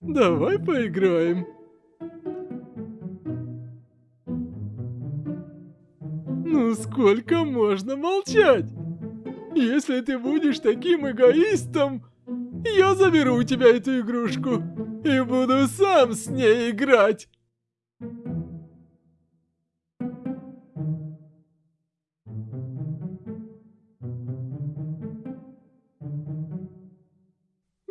Давай поиграем. Ну сколько можно молчать? Если ты будешь таким эгоистом, я заберу у тебя эту игрушку и буду сам с ней играть.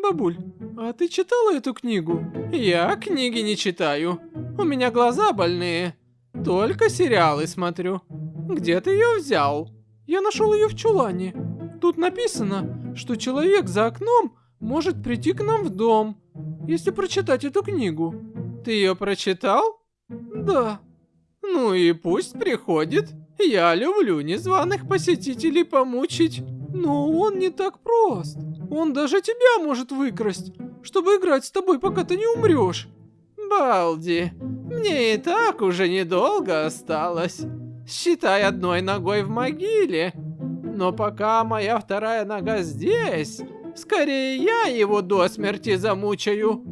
Бабуль, а ты читала эту книгу? Я книги не читаю. У меня глаза больные. Только сериалы смотрю. Где ты ее взял? Я нашел ее в чулане. Тут написано, что человек за окном может прийти к нам в дом, если прочитать эту книгу. Ты ее прочитал? Да. Ну и пусть приходит. Я люблю незваных посетителей помучить. Но он не так прост. Он даже тебя может выкрасть, чтобы играть с тобой, пока ты не умрешь. Балди, мне и так уже недолго осталось. Считай одной ногой в могиле. Но пока моя вторая нога здесь, скорее я его до смерти замучаю.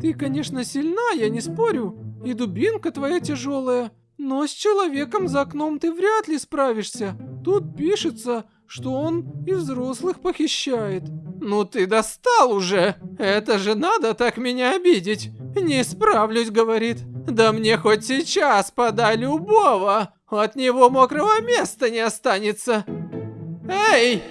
Ты, конечно, сильна, я не спорю, и дубинка твоя тяжелая, но с человеком за окном ты вряд ли справишься. Тут пишется, что он и взрослых похищает. Ну ты достал уже! Это же надо так меня обидеть! Не справлюсь, говорит. Да мне хоть сейчас подай любого, от него мокрого места не останется. Эй,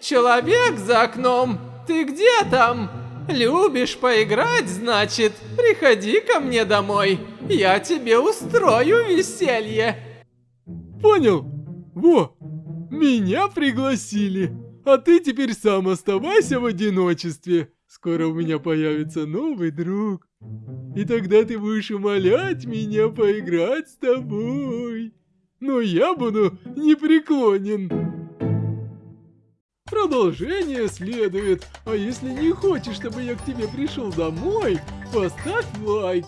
человек за окном, ты где там? Любишь поиграть, значит? Приходи ко мне домой, я тебе устрою веселье. Понял? Во, меня пригласили. А ты теперь сам оставайся в одиночестве. Скоро у меня появится новый друг. И тогда ты будешь умолять меня поиграть с тобой. Но я буду непреклонен. Продолжение следует. А если не хочешь, чтобы я к тебе пришел домой, поставь лайк.